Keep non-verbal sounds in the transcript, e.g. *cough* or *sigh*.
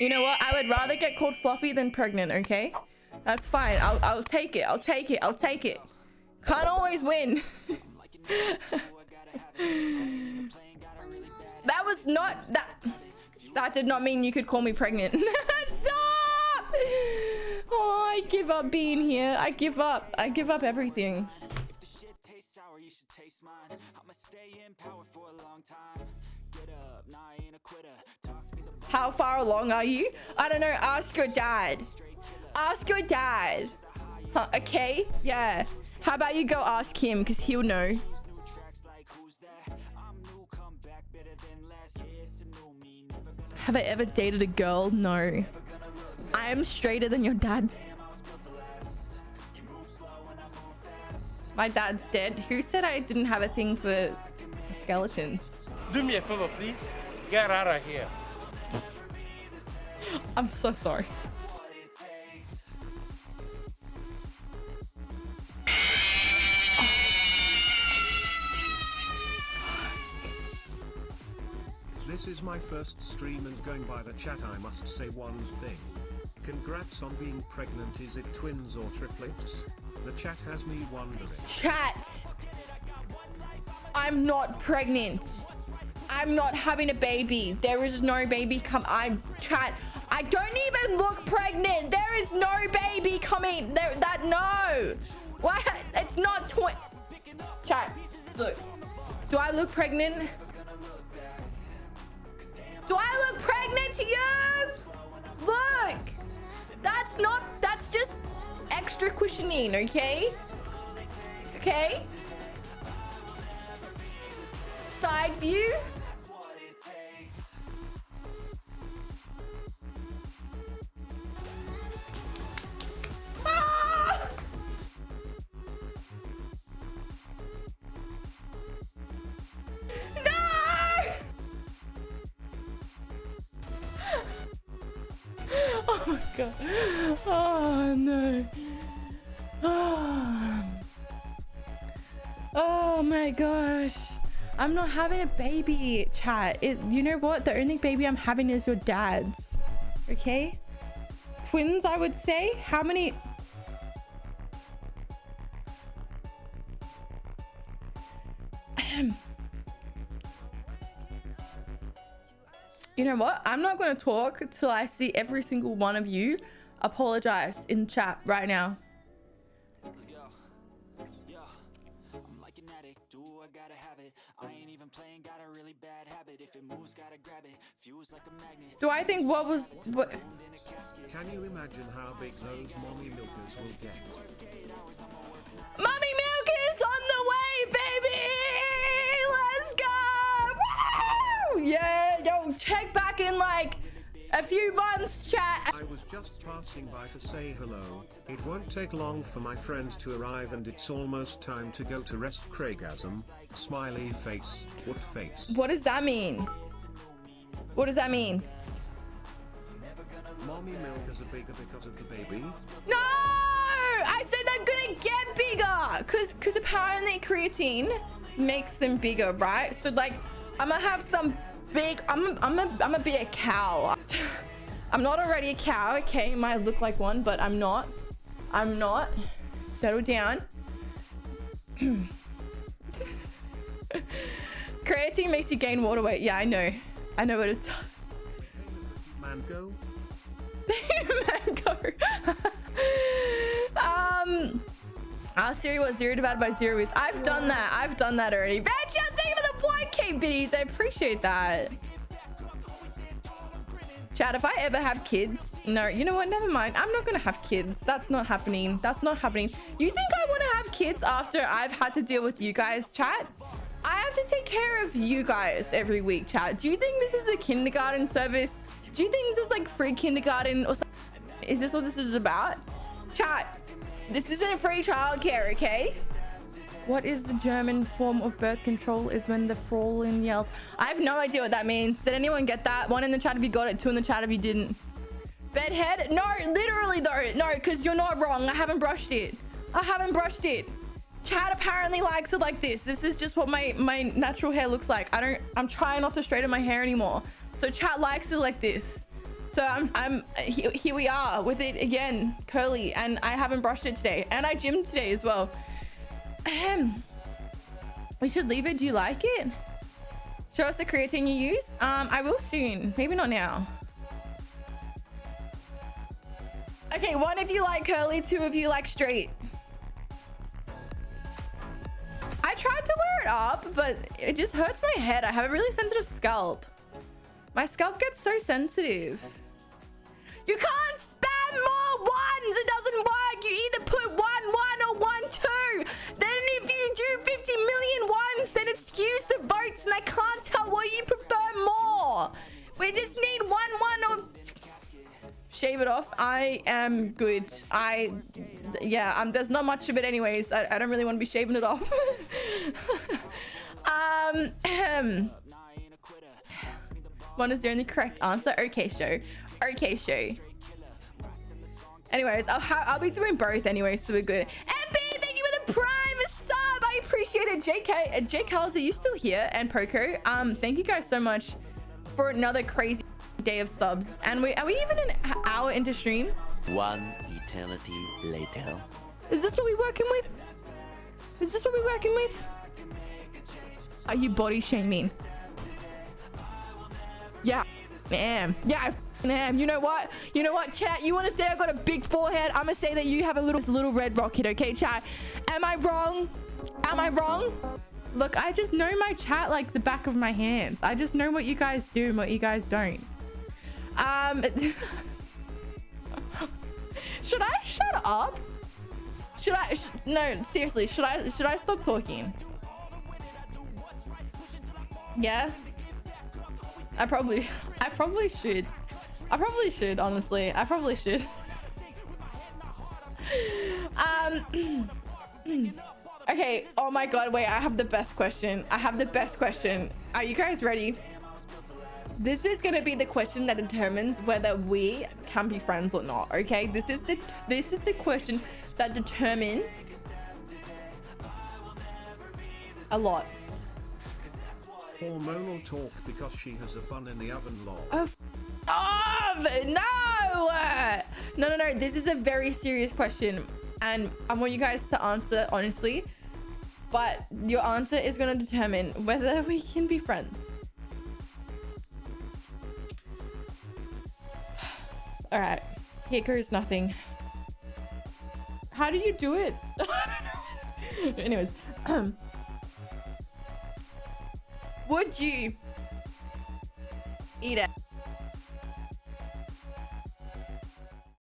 You know what? I would rather get called fluffy than pregnant, okay? That's fine. I'll, I'll take it. I'll take it. I'll take it. Can't always win. *laughs* that was not... That that did not mean you could call me pregnant. *laughs* Stop! Oh, I give up being here. I give up. I give up everything. How far along are you? I don't know. Ask your dad. Ask your dad. Huh, okay? Yeah. How about you go ask him because he'll know. Have I ever dated a girl? No. I am straighter than your dad's. My dad's dead. Who said I didn't have a thing for skeletons? Do me a favor, please. Get out of here. I'm so sorry. This is my first stream and going by the chat I must say one thing. Congrats on being pregnant is it twins or triplets? The chat has me wondering. Chat! I'm not pregnant. I'm not having a baby. There is no baby come. I'm chat. I don't even look pregnant. There is no baby coming. There that no. What? It's not twin. Chat. Look. Do I look pregnant? Do I look pregnant to you? Look. That's not. That's just extra cushioning. Okay. Okay. Side view. Oh my god. Oh no. Oh. oh my gosh. I'm not having a baby, chat. It you know what? The only baby I'm having is your dad's. Okay? Twins, I would say. How many *clears throat* You know what? I'm not going to talk till I see every single one of you apologize in chat right now. Do I think what was what Can you imagine how big those mommy milkers will get? Mommy milk is on the way, baby! Let's go! Woo! Yeah! Check back in like a few months, chat. I was just passing by to say hello. It won't take long for my friend to arrive and it's almost time to go to rest Craigasm. Smiley face. What face? What does that mean? What does that mean? Mommy milk is bigger because of the baby? No! I said they're gonna get bigger! Cause, cause apparently creatine makes them bigger, right? So like, I'm gonna have some big. I'm a, I'm a, I'm gonna be a cow. *laughs* I'm not already a cow. Okay, might look like one, but I'm not. I'm not. Settle down. *clears throat* Creatine makes you gain water weight. Yeah, I know. I know what it does. Mango. *laughs* Mango. *laughs* um. Ask Siri what zero divided by zero is. I've done that. I've done that already. Biddies. I appreciate that. Chad, if I ever have kids, no, you know what? Never mind. I'm not going to have kids. That's not happening. That's not happening. You think I want to have kids after I've had to deal with you guys, chat? I have to take care of you guys every week, chat. Do you think this is a kindergarten service? Do you think this is like free kindergarten or something? Is this what this is about? Chat, this isn't free childcare, okay? What is the German form of birth control is when the Fraulein yells. I have no idea what that means. Did anyone get that? One in the chat if you got it, two in the chat if you didn't. Bedhead? No, literally though. No, because you're not wrong. I haven't brushed it. I haven't brushed it. Chad apparently likes it like this. This is just what my, my natural hair looks like. I don't, I'm trying not to straighten my hair anymore. So Chad likes it like this. So I'm, I'm here, here we are with it again, curly, and I haven't brushed it today, and I gymmed today as well. Ahem. We should leave it. Do you like it? Show us the creatine you use. Um, I will soon. Maybe not now. Okay, one of you like curly, two of you like straight. I tried to wear it up, but it just hurts my head. I have a really sensitive scalp. My scalp gets so sensitive. Shave it off. I am good. I, yeah, um, there's not much of it anyways. I, I don't really want to be shaving it off. *laughs* um. One is the only correct answer. Okay, show. Okay, show. Anyways, I'll, I'll be doing both anyway, so we're good. MP, thank you for the prime sub. I appreciate it. JK, uh, Jake Halls, are you still here? And Poco, um, thank you guys so much for another crazy day of subs. And we are we even an hour into stream? One eternity later. Is this what we're working with? Is this what we're working with? Are you body shaming? Yeah, am. Yeah, I am. You know what? You know what, chat? You want to say I got a big forehead? I'm gonna say that you have a little, little red rocket, okay, chat? Am I wrong? Am I wrong? Look, I just know my chat like the back of my hands. I just know what you guys do and what you guys don't. Um, should I shut up? Should I? Sh no, seriously. Should I? Should I stop talking? Yeah. I probably, I probably should. I probably should, honestly. I probably should. um. *clears throat* okay. Oh my god. Wait. I have the best question. I have the best question. Are you guys ready? This is gonna be the question that determines whether we can be friends or not. Okay. This is the this is the question that determines a lot. Hormonal talk because she has a bun in the oven lol. Oh, off! No! No, no, no. This is a very serious question. And I want you guys to answer honestly. But your answer is going to determine whether we can be friends. All right. Here goes nothing. How do you do it? *laughs* Anyways. *clears throat* would you